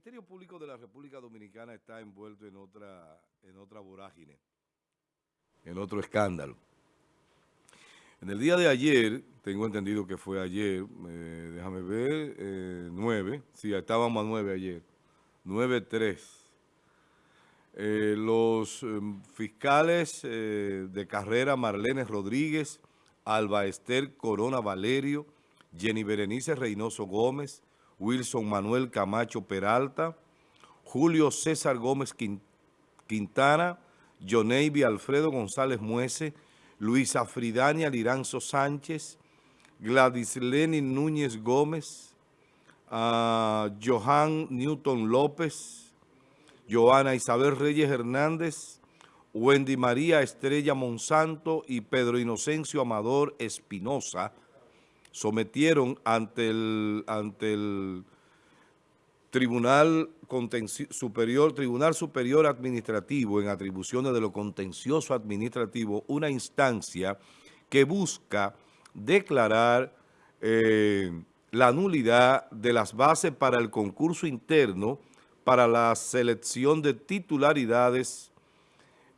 Ministerio Público de la República Dominicana está envuelto en otra, en otra vorágine, en otro escándalo. En el día de ayer, tengo entendido que fue ayer, eh, déjame ver, eh, 9, sí, estábamos a 9 ayer, 9-3. Eh, los em, fiscales eh, de carrera Marlene Rodríguez, Alba Esther Corona Valerio, Jenny Berenice Reynoso Gómez, Wilson Manuel Camacho Peralta, Julio César Gómez Quintana, Jonevi Alfredo González Muese, Luisa Fridania Liranzo Sánchez, Gladys Lenin Núñez Gómez, uh, Johan Newton López, Joana Isabel Reyes Hernández, Wendy María Estrella Monsanto y Pedro Inocencio Amador Espinosa, sometieron ante el, Tribunal Superior, Tribunal Superior Administrativo en atribuciones de lo contencioso administrativo una instancia que busca declarar eh, la nulidad de las bases para el concurso interno para la selección de titularidades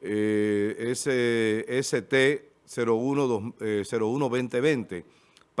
eh, ST 01-2020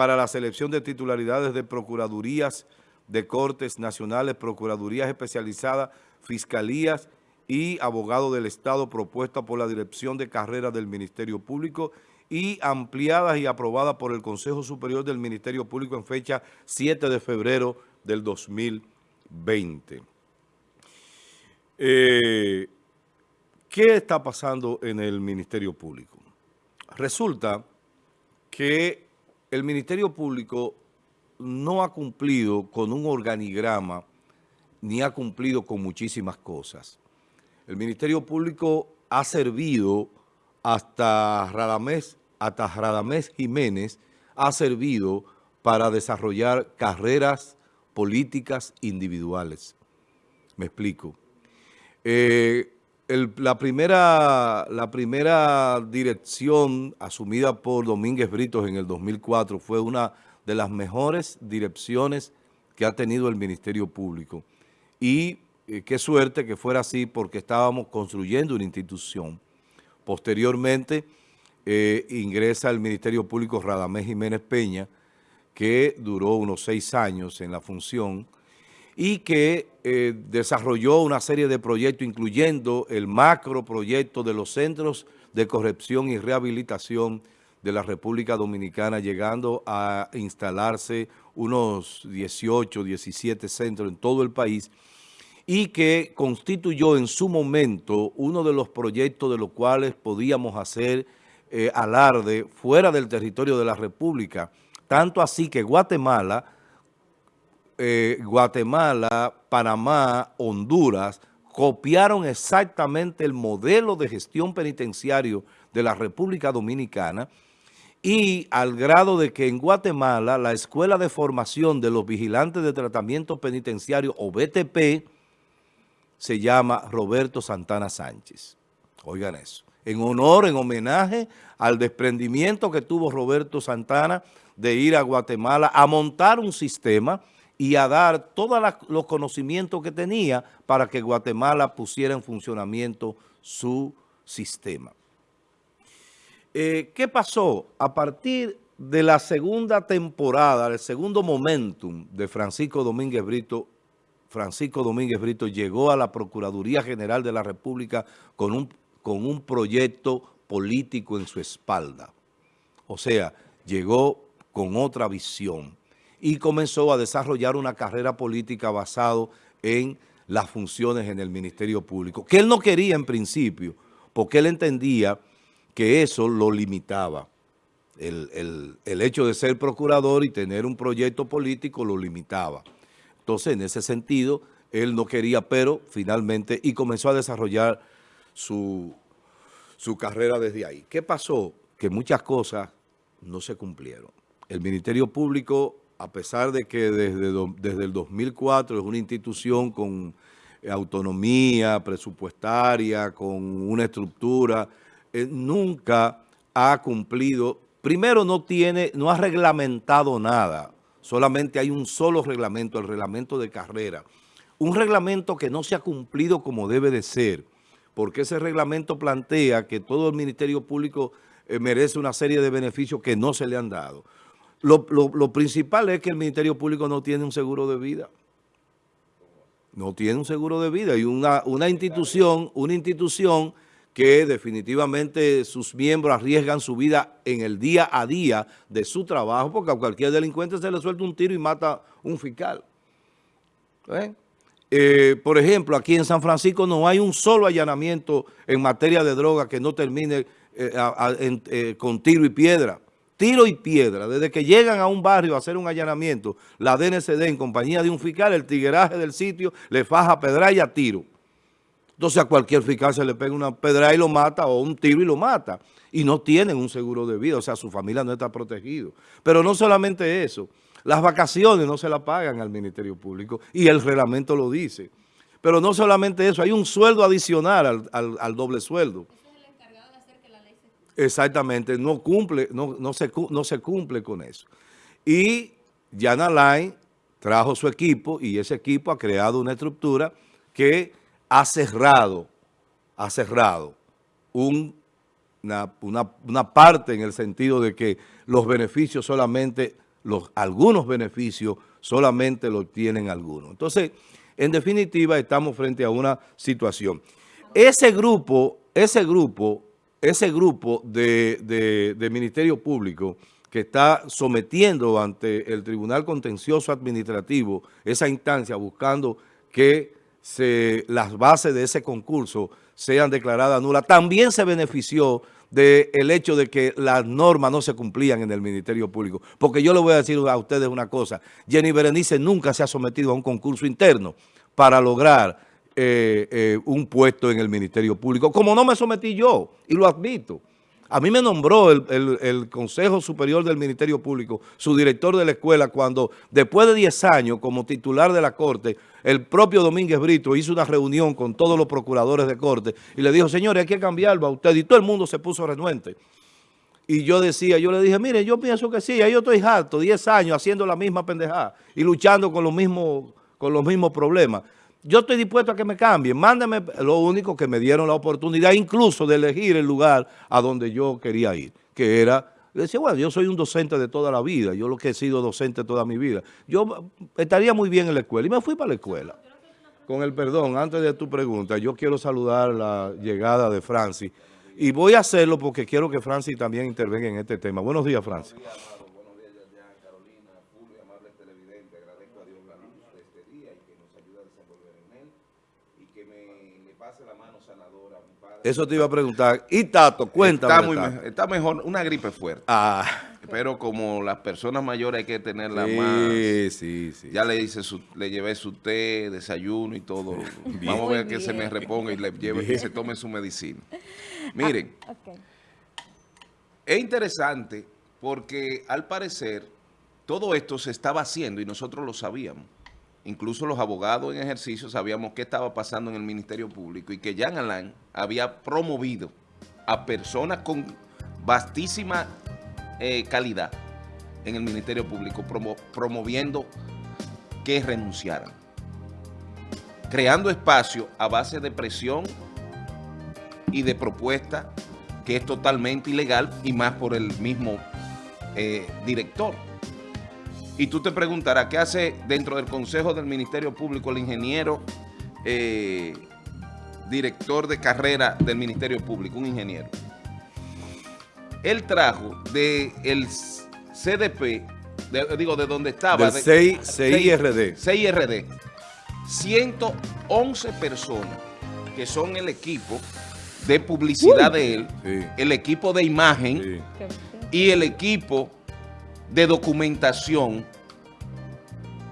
para la selección de titularidades de procuradurías de Cortes Nacionales, Procuradurías Especializadas, Fiscalías y Abogado del Estado propuesta por la Dirección de Carreras del Ministerio Público y ampliadas y aprobadas por el Consejo Superior del Ministerio Público en fecha 7 de febrero del 2020. Eh, ¿Qué está pasando en el Ministerio Público? Resulta que el Ministerio Público no ha cumplido con un organigrama ni ha cumplido con muchísimas cosas. El Ministerio Público ha servido hasta Radamés, hasta Radamés Jiménez, ha servido para desarrollar carreras políticas individuales. Me explico. Eh, la, primera, la primera dirección asumida por Domínguez Britos en el 2004 fue una de las mejores direcciones que ha tenido el Ministerio Público. Y eh, qué suerte que fuera así porque estábamos construyendo una institución. Posteriormente eh, ingresa el Ministerio Público Radamés Jiménez Peña, que duró unos seis años en la función, y que eh, desarrolló una serie de proyectos, incluyendo el macro proyecto de los centros de corrección y rehabilitación de la República Dominicana, llegando a instalarse unos 18, 17 centros en todo el país, y que constituyó en su momento uno de los proyectos de los cuales podíamos hacer eh, alarde fuera del territorio de la República, tanto así que Guatemala eh, Guatemala, Panamá, Honduras, copiaron exactamente el modelo de gestión penitenciario de la República Dominicana y al grado de que en Guatemala la Escuela de Formación de los Vigilantes de Tratamiento Penitenciario, o BTP, se llama Roberto Santana Sánchez. Oigan eso. En honor, en homenaje al desprendimiento que tuvo Roberto Santana de ir a Guatemala a montar un sistema y a dar todos los conocimientos que tenía para que Guatemala pusiera en funcionamiento su sistema. Eh, ¿Qué pasó? A partir de la segunda temporada, el segundo momentum de Francisco Domínguez Brito, Francisco Domínguez Brito llegó a la Procuraduría General de la República con un, con un proyecto político en su espalda. O sea, llegó con otra visión y comenzó a desarrollar una carrera política basado en las funciones en el Ministerio Público, que él no quería en principio, porque él entendía que eso lo limitaba. El, hecho de ser procurador y tener un proyecto político lo limitaba. Entonces, en ese sentido, él no quería, pero finalmente, y comenzó a desarrollar su, su carrera desde ahí. ¿Qué pasó? Que muchas cosas no se cumplieron. El Ministerio Público a pesar de que desde, desde el 2004 es una institución con autonomía presupuestaria, con una estructura, eh, nunca ha cumplido, primero no tiene, no ha reglamentado nada, solamente hay un solo reglamento, el reglamento de carrera. un reglamento que no se ha cumplido como debe de ser, porque ese reglamento plantea que todo el Ministerio Público eh, merece una serie de beneficios que no se le han dado. Lo, principal es que el Ministerio Público no tiene un seguro de vida no tiene un seguro de vida y una, una institución, una institución que definitivamente sus miembros arriesgan su vida en el día a día de su trabajo, porque a cualquier delincuente se le suelta un tiro y mata un fiscal. ¿Eh? Eh, por ejemplo, aquí en San Francisco no hay un solo allanamiento en materia de droga que no termine eh, con tiro y piedra tiro y piedra. Desde que llegan a un barrio a hacer un allanamiento, la DNCD en compañía de un fiscal, el tigueraje del sitio le faja pedra y a tiro. Entonces a cualquier fiscal se le pega una pedra y lo mata o un tiro y lo mata. Y no tienen un seguro de vida, o sea, su familia no está protegido. Pero no solamente eso, las vacaciones no se las pagan al Ministerio Público y el reglamento lo dice. Pero no solamente eso, hay un sueldo adicional al doble sueldo. Exactamente, no cumple, no, no, se, no se cumple con eso. Y Jan Alain trajo su equipo y ese equipo ha creado una estructura que ha cerrado, ha cerrado una, una, parte en el sentido de que los beneficios solamente, los, algunos beneficios solamente los tienen algunos. Entonces, en definitiva, estamos frente a una situación. Ese grupo, ese grupo ese grupo de, Ministerio Público que está sometiendo ante el Tribunal Contencioso Administrativo esa instancia buscando que las bases de ese concurso sean declaradas nulas, también se benefició del hecho de que las normas no se cumplían en el Ministerio Público. Porque yo le voy a decir a ustedes una cosa, Jenny Berenice nunca se ha sometido a un concurso interno para lograr eh, eh, un puesto en el Ministerio Público, como no me sometí yo, y lo admito. A mí me nombró el, Consejo Superior del Ministerio Público, su director de la escuela, cuando después de 10 años como titular de la Corte, el propio Domínguez Brito hizo una reunión con todos los procuradores de Corte y le dijo, señores, hay que cambiarlo a usted. Y todo el mundo se puso renuente. Y yo decía, yo le dije, mire, yo pienso que sí, ahí yo estoy harto, 10 años haciendo la misma pendejada y luchando con los con los mismos problemas. Yo estoy dispuesto a que me cambien. Mándame lo único que me dieron la oportunidad incluso de elegir el lugar a donde yo quería ir, que era... Decía, bueno, yo soy un docente de toda la vida, yo lo que he sido docente toda mi vida. Yo estaría muy bien en la escuela y me fui para la escuela. Con el perdón, antes de tu pregunta, yo quiero saludar la llegada de Francis y voy a hacerlo porque quiero que Francis también intervenga en este tema. Buenos días, Francis. Eso te iba a preguntar. Y Tato, cuéntame. Está, mejor, una gripe fuerte. Ah. Pero como las personas mayores hay que tenerla más. Sí, sí. Ya le hice su, le llevé su té, desayuno y todo. Vamos a ver que se me reponga y le lleve que se tome su medicina. Miren. Ah, es interesante porque al parecer todo esto se estaba haciendo y nosotros lo sabíamos incluso los abogados en ejercicio sabíamos qué estaba pasando en el Ministerio Público y que Jean Alain había promovido a personas con vastísima eh, calidad en el Ministerio Público, promoviendo que renunciaran, creando espacio a base de presión y de propuesta que es totalmente ilegal y más por el mismo eh, director. Y tú te preguntarás, ¿qué hace dentro del Consejo del Ministerio Público el ingeniero eh, director de carrera del Ministerio Público, un ingeniero? Él trajo del el CDP, digo, de donde estaba. Del CIRD. CIRD. 111 personas que son el equipo de publicidad de él, el equipo de imagen y el equipo de documentación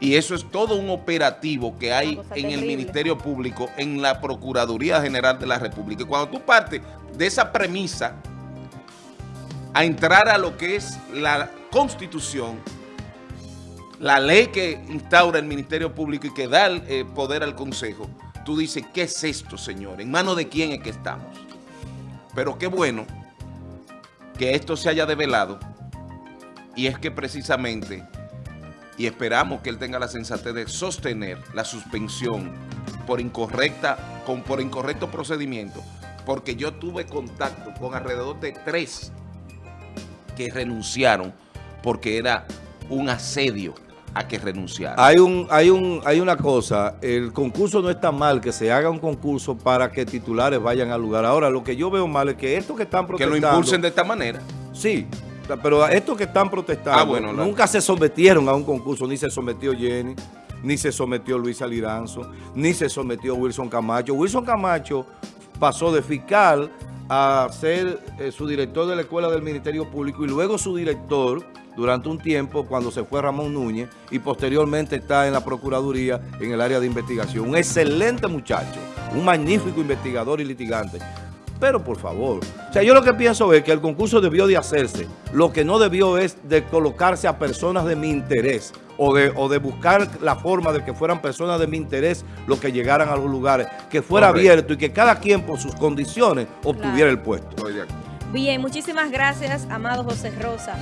y eso es todo un operativo que hay en el Ministerio Público, en la Procuraduría General de la República. Y cuando tú partes de esa premisa a entrar a lo que es la Constitución, la ley que instaura el Ministerio Público y que da el eh, poder al Consejo, tú dices, ¿qué es esto, señor? ¿En manos de quién es que estamos? Pero qué bueno que esto se haya develado y es que precisamente y esperamos que él tenga la sensatez de sostener la suspensión por, incorrecta, con, por incorrecto procedimiento, porque yo tuve contacto con alrededor de tres que renunciaron porque era un asedio a que renunciaran. Hay, un, hay, un, hay una cosa, el concurso no está mal, que se haga un concurso para que titulares vayan al lugar. Ahora, lo que yo veo mal es que estos que están protestando... Que lo impulsen de esta manera. Sí, pero estos que están protestando ah, nunca se sometieron a un concurso, ni se sometió Jenny, ni se sometió Luis Aliranzo, ni se sometió Wilson Camacho. Wilson Camacho pasó de fiscal a ser eh, su director de la Escuela del Ministerio Público y luego su director durante un tiempo cuando se fue Ramón Núñez y posteriormente está en la Procuraduría en el área de investigación. Un excelente muchacho, un magnífico investigador y litigante. Pero por favor, o sea, yo lo que pienso es que el concurso debió de hacerse. Lo que no debió es de colocarse a personas de mi interés o de, o de buscar la forma de que fueran personas de mi interés los que llegaran a los lugares, que fuera abierto y que cada quien por sus condiciones obtuviera el puesto. Bien, muchísimas gracias, amado José Rosa.